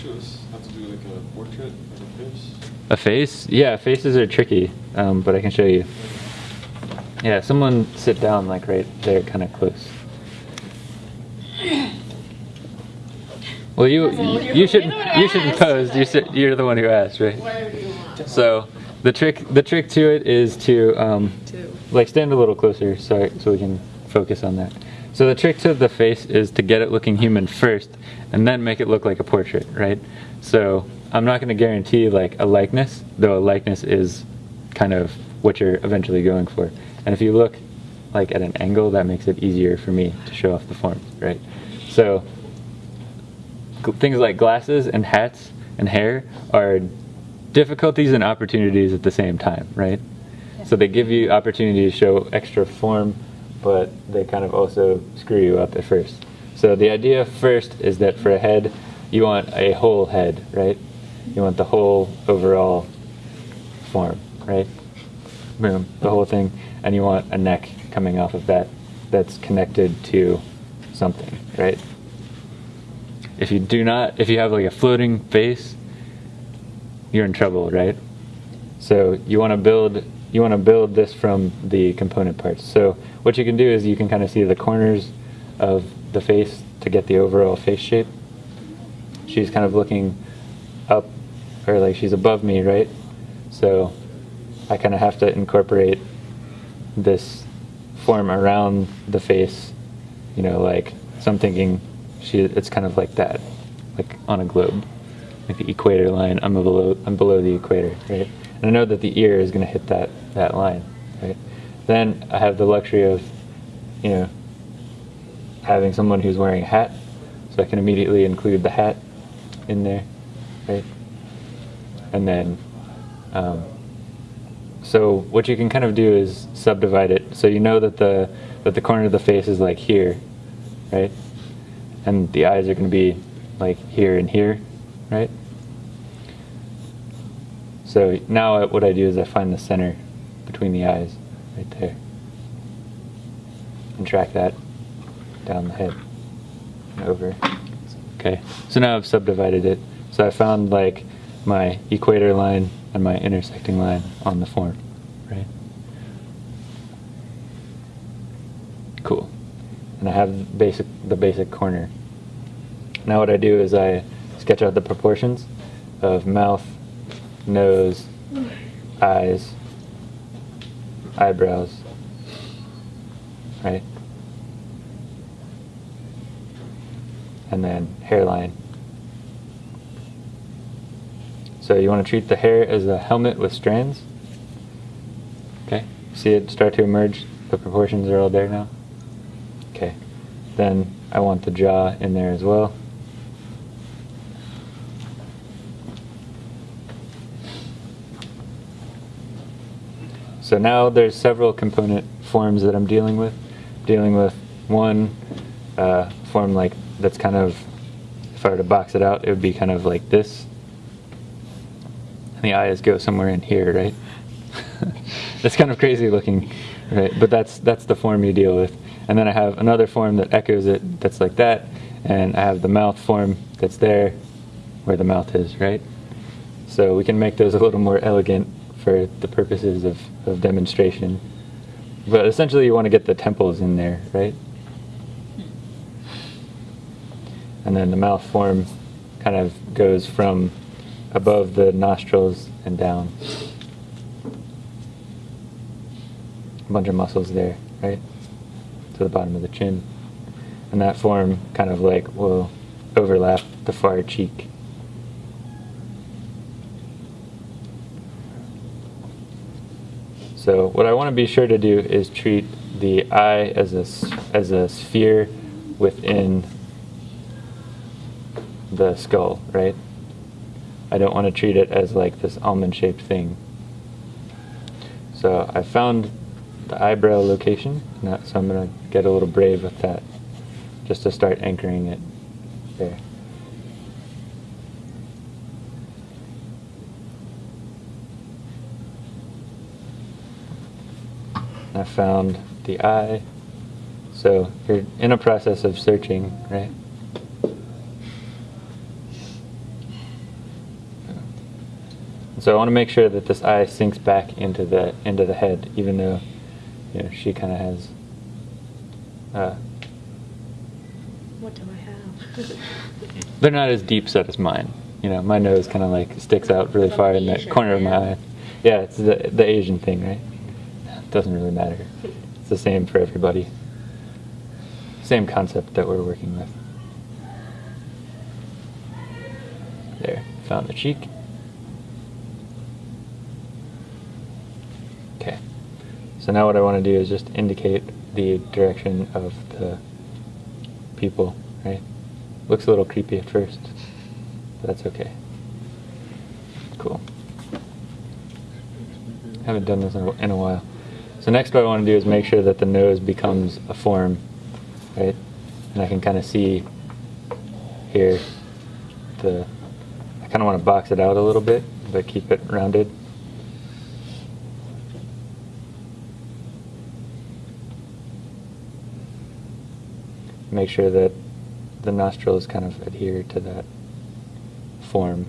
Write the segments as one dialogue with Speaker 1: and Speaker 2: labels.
Speaker 1: show us how to do like a portrait of a face?
Speaker 2: A face? Yeah, faces are tricky, um, but I can show you. Yeah, someone sit down like right there, kind of close. Well, you you shouldn't you shouldn't pose. You sit, you're the one who asked, right?
Speaker 3: You want.
Speaker 2: So the trick the trick to it is to um, like stand a little closer so so we can focus on that. So the trick to the face is to get it looking human first, and then make it look like a portrait, right? So I'm not going to guarantee like a likeness, though a likeness is kind of what you're eventually going for. And if you look like at an angle, that makes it easier for me to show off the forms, right? So things like glasses and hats and hair are difficulties and opportunities at the same time, right? So they give you opportunity to show extra form, but they kind of also screw you up at first. So the idea first is that for a head, you want a whole head, right? You want the whole overall form, right? Boom, the whole thing, and you want a neck coming off of that that's connected to something, right? If you do not, if you have like a floating face, you're in trouble, right? So you want to build you want to build this from the component parts. So what you can do is you can kind of see the corners of the face to get the overall face shape. She's kind of looking up or like she's above me, right? So I kind of have to incorporate this form around the face, you know, like so I'm thinking she it's kind of like that, like on a globe like the equator line. I'm below I'm below the equator, right? And I know that the ear is going to hit that that line, right? Then I have the luxury of, you know, having someone who's wearing a hat, so I can immediately include the hat in there, right? And then, um, so what you can kind of do is subdivide it. So you know that the that the corner of the face is like here, right? And the eyes are going to be like here and here, right? So now what I do is I find the center between the eyes, right there, and track that down the head and over. Okay, so now I've subdivided it. So I found like my equator line and my intersecting line on the form, right? Cool. And I have basic the basic corner. Now what I do is I sketch out the proportions of mouth, nose, eyes, eyebrows, right? And then hairline. So you want to treat the hair as a helmet with strands. Okay, see it start to emerge? The proportions are all there now. Okay, then I want the jaw in there as well. So now there's several component forms that I'm dealing with. Dealing with one uh, form like that's kind of, if I were to box it out, it would be kind of like this. And the eyes go somewhere in here, right? it's kind of crazy looking, right? But that's that's the form you deal with. And then I have another form that echoes it, that's like that. And I have the mouth form that's there, where the mouth is, right? So we can make those a little more elegant for the purposes of, of demonstration. But essentially you want to get the temples in there, right? And then the mouth form kind of goes from above the nostrils and down. A bunch of muscles there, right? To the bottom of the chin. And that form kind of like will overlap the far cheek. So what I want to be sure to do is treat the eye as a, as a sphere within the skull, right? I don't want to treat it as like this almond-shaped thing. So I found the eyebrow location, so I'm going to get a little brave with that, just to start anchoring it there. I found the eye. So you're in a process of searching, right? So I want to make sure that this eye sinks back into the into the head, even though you know she kind of has. Uh,
Speaker 3: What do I have?
Speaker 2: they're not as deep set as mine. You know, my nose kind of like sticks out really far in the corner of my eye. Yeah, it's the the Asian thing, right? Doesn't really matter. It's the same for everybody. Same concept that we're working with. There, found the cheek. Okay. So now what I want to do is just indicate the direction of the pupils, right? Looks a little creepy at first, but that's okay. Cool. Haven't done this in a, in a while. So next what I want to do is make sure that the nose becomes a form, right? And I can kind of see here the, I kind of want to box it out a little bit, but keep it rounded. Make sure that the nostrils kind of adhere to that form.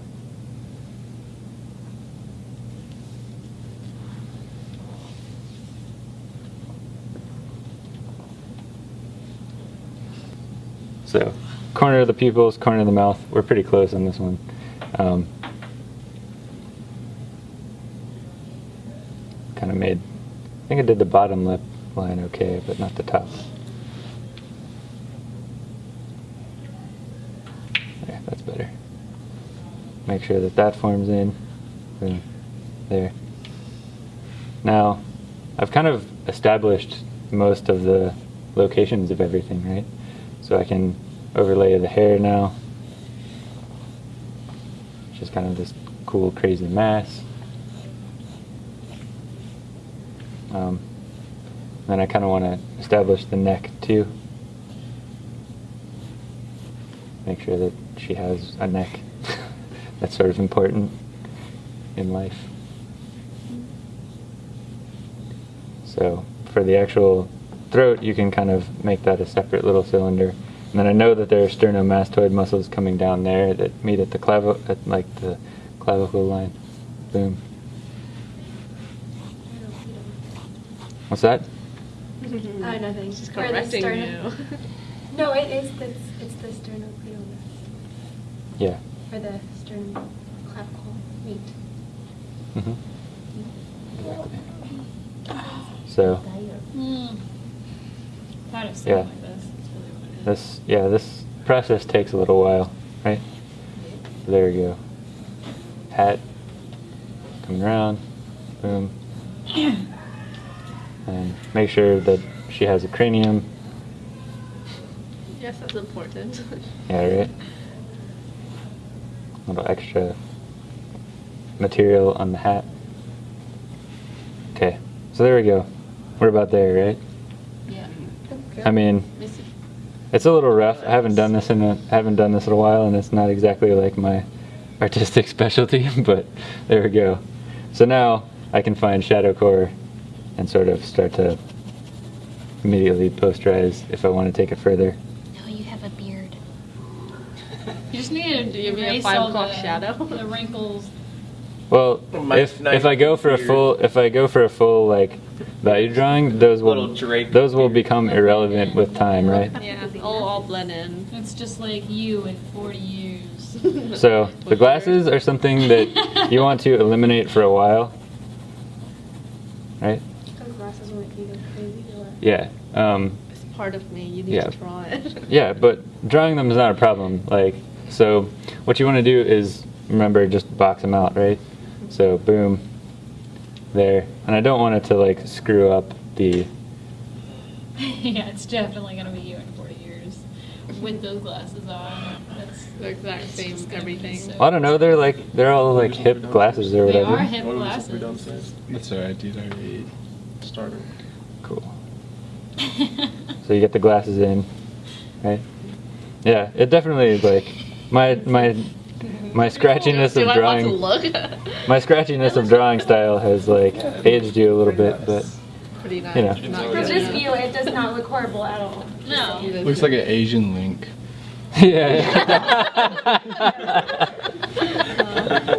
Speaker 2: So, corner of the pupils, corner of the mouth. We're pretty close on this one. Um, kind of made. I think I did the bottom lip line okay, but not the top. There, that's better. Make sure that that forms in. There. Now, I've kind of established most of the locations of everything, right? So I can overlay of the hair now. Just kind of this cool, crazy mass. Um, then I kind of want to establish the neck too. Make sure that she has a neck. That's sort of important in life. So for the actual throat, you can kind of make that a separate little cylinder. And then I know that there are sternomastoid muscles coming down there that meet at the clavi- at like the clavicle line. Boom. What's that?
Speaker 3: Oh, nothing.
Speaker 4: She's
Speaker 3: Where the
Speaker 4: correcting you.
Speaker 3: No, it is, it's, it's the sternocleidomastoid,
Speaker 2: Yeah.
Speaker 3: or the sternum clavicle meat.
Speaker 2: hmm Exactly. So
Speaker 5: Mm. Thought of
Speaker 2: Yeah.
Speaker 5: something like this. That's really what it is.
Speaker 2: this, yeah, this process takes a little while, right? There we go. Hat coming around, boom, and make sure that she has a cranium.
Speaker 4: Yes, that's important.
Speaker 2: Yeah, right. A little extra material on the hat. Okay, so there we go. We're about there, right?
Speaker 5: Yeah. Okay.
Speaker 2: I mean,
Speaker 5: Missy.
Speaker 2: It's a little rough. I haven't done this in a haven't done this in a while, and it's not exactly like my artistic specialty. But there we go. So now I can find shadow core and sort of start to immediately posterize if I want to take it further.
Speaker 3: No, you have a beard.
Speaker 5: You just need to
Speaker 4: Give me a five o'clock
Speaker 5: the,
Speaker 4: shadow.
Speaker 5: the wrinkles.
Speaker 2: Well, if if I go for a full if I go for a full like value drawing, those will those will become irrelevant with time, right?
Speaker 4: yeah, all, all blend in.
Speaker 5: It's just like you in 40 years.
Speaker 2: So the glasses are something that you want to eliminate for a while, right?
Speaker 3: Those glasses will make you go crazy?
Speaker 2: Yeah. Um,
Speaker 4: It's part of me. You need
Speaker 2: Yeah.
Speaker 4: to draw it.
Speaker 2: yeah, but drawing them is not a problem. Like, so what you want to do is remember just box them out, right? So boom, there, and I don't want it to like screw up the.
Speaker 5: yeah, it's definitely gonna be you in 40 years with those glasses on. That's
Speaker 4: The exact same
Speaker 5: just gonna be
Speaker 4: everything.
Speaker 5: so-
Speaker 2: I don't know. They're like they're all like hip glasses or whatever.
Speaker 5: They
Speaker 2: whatever.
Speaker 5: are hip
Speaker 1: What was it we
Speaker 5: glasses.
Speaker 1: That's alright, dude. I already started.
Speaker 2: Cool. So you get the glasses in, right? Yeah, it definitely is like my my my scratchiness of drawing.
Speaker 4: look?
Speaker 2: My scratchiness of drawing style has like aged you a little bit, but
Speaker 4: Pretty nice.
Speaker 2: You know.
Speaker 4: Not
Speaker 3: From
Speaker 4: good
Speaker 3: this view, it does not look horrible at all.
Speaker 5: No.
Speaker 1: Looks like an Asian link.
Speaker 2: yeah.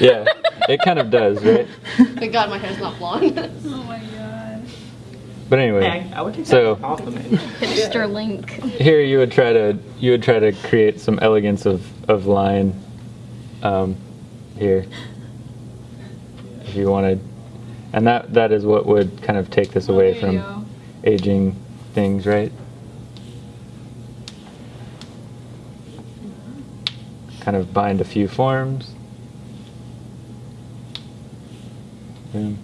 Speaker 2: yeah. it kind of does, right?
Speaker 4: Thank God my hair's not blonde.
Speaker 5: Oh my god.
Speaker 2: But anyway,
Speaker 6: Hey, I would take
Speaker 2: So-
Speaker 6: that off of me.
Speaker 3: Hipster link.
Speaker 2: here you would try to you would try to create some elegance of of line um, here if you wanted, and that that is what would kind of take this
Speaker 5: Oh,
Speaker 2: away
Speaker 5: there
Speaker 2: from
Speaker 5: go.
Speaker 2: aging things, right? Kind of bind a few forms. And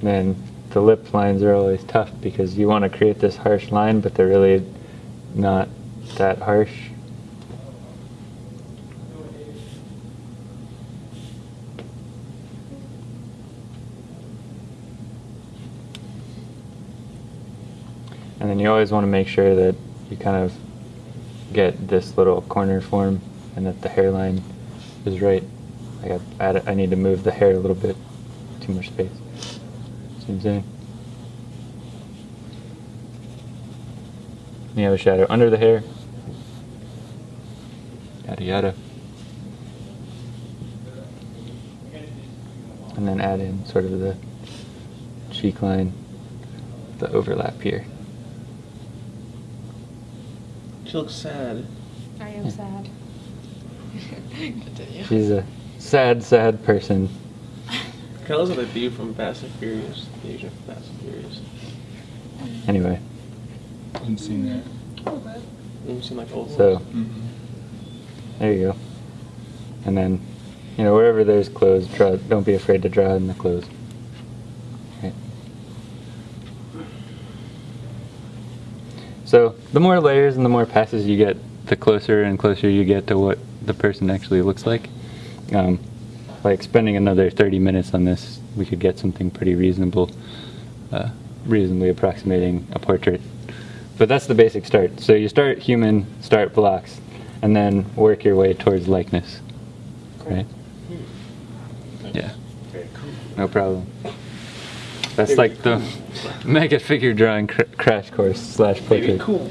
Speaker 2: Then the lip lines are always tough because you want to create this harsh line, but they're really not that harsh. And then you always want to make sure that you kind of get this little corner form and that the hairline is right. I add, I need to move the hair a little bit. Too much space. See what I'm saying? And you have a shadow under the hair. Yada yada. And then add in sort of the cheek line, the overlap here.
Speaker 6: She looks sad.
Speaker 3: I am sad.
Speaker 4: Continue.
Speaker 2: She's a sad, sad person.
Speaker 6: Kind of looks like the dude from Fast and Furious. The Asian from Fast and Furious.
Speaker 2: Anyway, I
Speaker 1: Haven't seen that.
Speaker 6: You seem like old.
Speaker 2: so
Speaker 1: Mm-hmm.
Speaker 2: there you go. And then, you know, wherever there's clothes, draw. Don't be afraid to draw in the clothes. Right. So the more layers and the more passes you get, the closer and closer you get to what the person actually looks like. Um, like spending another 30 minutes on this, we could get something pretty reasonable, uh, reasonably approximating a portrait. But that's the basic start. So you start human, start blocks, and then work your way towards likeness. Right? Yeah,
Speaker 6: Very cool.
Speaker 2: no problem. That's like the mega figure drawing cr- crash course slash portrait.
Speaker 6: cool.